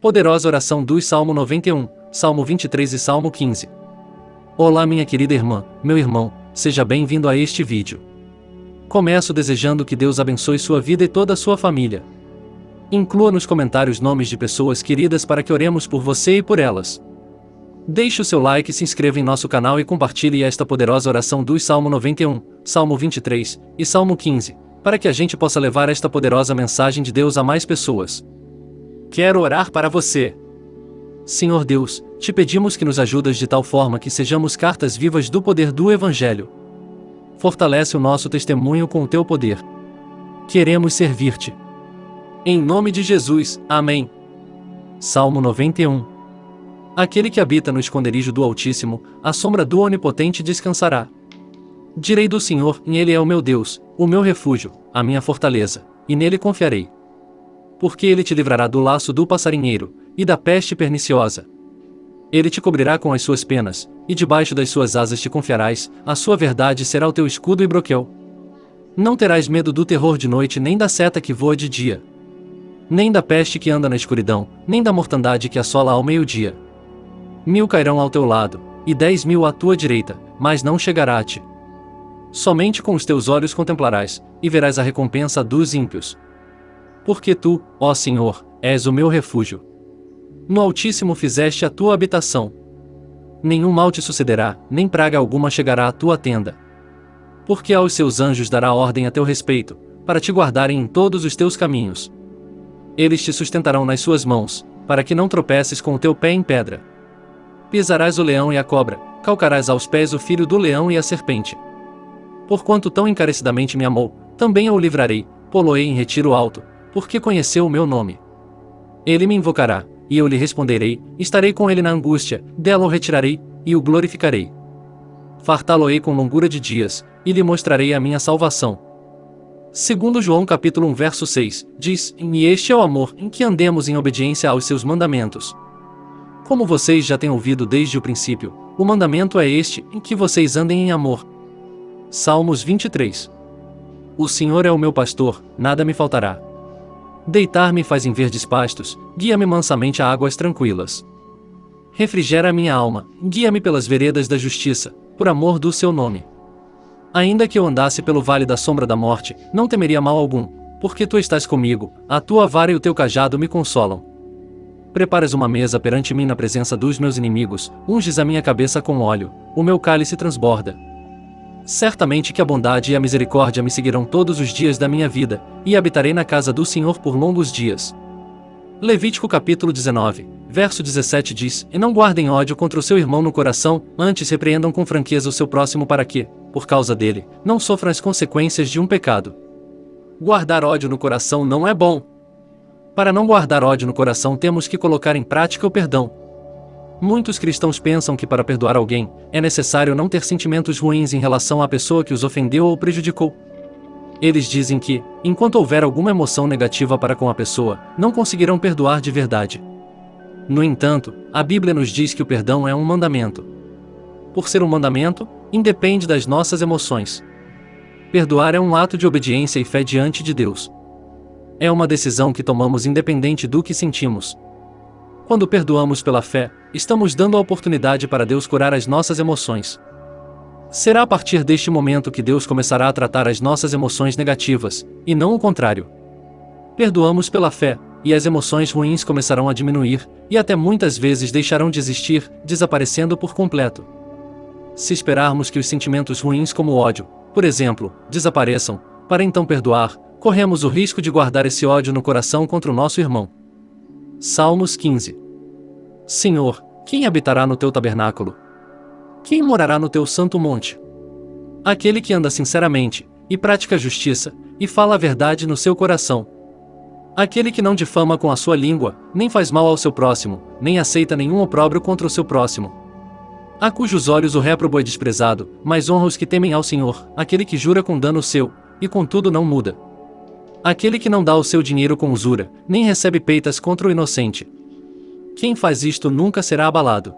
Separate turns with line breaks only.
Poderosa oração dos Salmo 91, Salmo 23 e Salmo 15. Olá minha querida irmã, meu irmão, seja bem-vindo a este vídeo. Começo desejando que Deus abençoe sua vida e toda a sua família. Inclua nos comentários nomes de pessoas queridas para que oremos por você e por elas. Deixe o seu like, se inscreva em nosso canal e compartilhe esta poderosa oração dos Salmo 91, Salmo 23 e Salmo 15, para que a gente possa levar esta poderosa mensagem de Deus a mais pessoas. Quero orar para você. Senhor Deus, te pedimos que nos ajudas de tal forma que sejamos cartas vivas do poder do Evangelho. Fortalece o nosso testemunho com o teu poder. Queremos servir-te. Em nome de Jesus, amém. Salmo 91 Aquele que habita no esconderijo do Altíssimo, a sombra do Onipotente descansará. Direi do Senhor, e Ele é o meu Deus, o meu refúgio, a minha fortaleza, e nele confiarei porque ele te livrará do laço do passarinheiro, e da peste perniciosa. Ele te cobrirá com as suas penas, e debaixo das suas asas te confiarás, a sua verdade será o teu escudo e broquel. Não terás medo do terror de noite nem da seta que voa de dia. Nem da peste que anda na escuridão, nem da mortandade que assola ao meio-dia. Mil cairão ao teu lado, e dez mil à tua direita, mas não chegará a ti. Somente com os teus olhos contemplarás, e verás a recompensa dos ímpios, porque tu, ó Senhor, és o meu refúgio. No Altíssimo fizeste a tua habitação. Nenhum mal te sucederá, nem praga alguma chegará à tua tenda. Porque aos seus anjos dará ordem a teu respeito, para te guardarem em todos os teus caminhos. Eles te sustentarão nas suas mãos, para que não tropeces com o teu pé em pedra. Pisarás o leão e a cobra, calcarás aos pés o filho do leão e a serpente. Porquanto tão encarecidamente me amou, também eu o livrarei, poloei em retiro alto, porque conheceu o meu nome. Ele me invocará, e eu lhe responderei, estarei com ele na angústia, dela o retirarei, e o glorificarei. Fartá-lo-ei com longura de dias, e lhe mostrarei a minha salvação. Segundo João capítulo 1 verso 6, diz, E este é o amor, em que andemos em obediência aos seus mandamentos. Como vocês já têm ouvido desde o princípio, o mandamento é este, em que vocês andem em amor. Salmos 23 O Senhor é o meu pastor, nada me faltará. Deitar-me faz em verdes pastos, guia-me mansamente a águas tranquilas. Refrigera minha alma, guia-me pelas veredas da justiça, por amor do seu nome. Ainda que eu andasse pelo vale da sombra da morte, não temeria mal algum, porque tu estás comigo, a tua vara e o teu cajado me consolam. Preparas uma mesa perante mim na presença dos meus inimigos, unges a minha cabeça com óleo, o meu cálice transborda. Certamente que a bondade e a misericórdia me seguirão todos os dias da minha vida, e habitarei na casa do Senhor por longos dias. Levítico capítulo 19, verso 17 diz: E não guardem ódio contra o seu irmão no coração, antes repreendam com franqueza o seu próximo para que, por causa dele, não sofram as consequências de um pecado. Guardar ódio no coração não é bom. Para não guardar ódio no coração temos que colocar em prática o perdão, Muitos cristãos pensam que para perdoar alguém, é necessário não ter sentimentos ruins em relação à pessoa que os ofendeu ou prejudicou. Eles dizem que, enquanto houver alguma emoção negativa para com a pessoa, não conseguirão perdoar de verdade. No entanto, a Bíblia nos diz que o perdão é um mandamento. Por ser um mandamento, independe das nossas emoções. Perdoar é um ato de obediência e fé diante de Deus. É uma decisão que tomamos independente do que sentimos. Quando perdoamos pela fé, estamos dando a oportunidade para Deus curar as nossas emoções. Será a partir deste momento que Deus começará a tratar as nossas emoções negativas, e não o contrário. Perdoamos pela fé, e as emoções ruins começarão a diminuir, e até muitas vezes deixarão de existir, desaparecendo por completo. Se esperarmos que os sentimentos ruins como ódio, por exemplo, desapareçam, para então perdoar, corremos o risco de guardar esse ódio no coração contra o nosso irmão. Salmos 15 Senhor, quem habitará no teu tabernáculo? Quem morará no teu santo monte? Aquele que anda sinceramente, e pratica justiça, e fala a verdade no seu coração. Aquele que não difama com a sua língua, nem faz mal ao seu próximo, nem aceita nenhum opróbrio contra o seu próximo. A cujos olhos o réprobo é desprezado, mas honra os que temem ao Senhor, aquele que jura com dano seu, e contudo não muda. Aquele que não dá o seu dinheiro com usura, nem recebe peitas contra o inocente. Quem faz isto nunca será abalado.